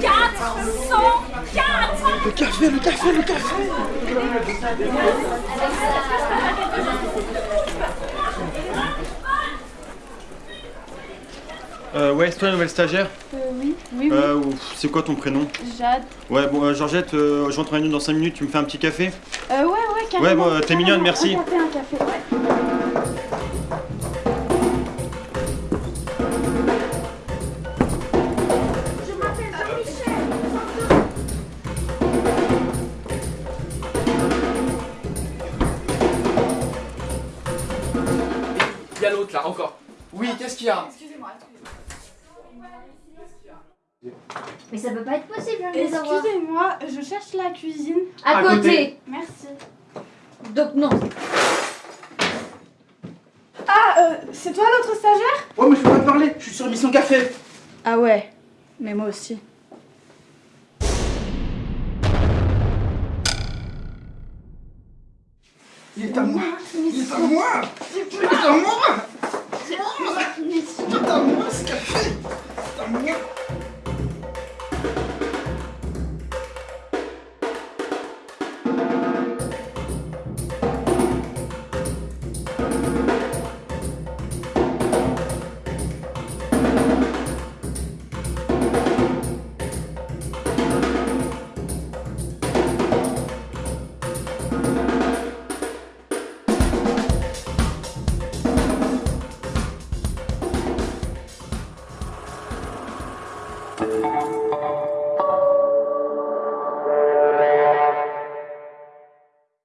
404 Le café, le café, le café euh, ouais, c'est toi la nouvelle stagiaire Euh, oui, oui, oui. Euh, c'est quoi ton prénom? Jade. Ouais, bon, euh, Georgette, je rentre en dans 5 minutes, tu me fais un petit café? Euh, ouais, ouais. Ouais, bon, t'es mignonne, merci. Y a l'autre là, encore. Oui, qu'est-ce qu'il y a Mais ça peut pas être possible, je les avoir. Excusez-moi, je cherche la cuisine. À, À côté. côté. Merci. Donc non. Ah, euh, c'est toi l'autre stagiaire? Ouais, mais je peux pas te parler, je suis sur mission café. Ah ouais, mais moi aussi. Il est à moi Il est à moi Il est à moi Il est à moi ce café C'est à moi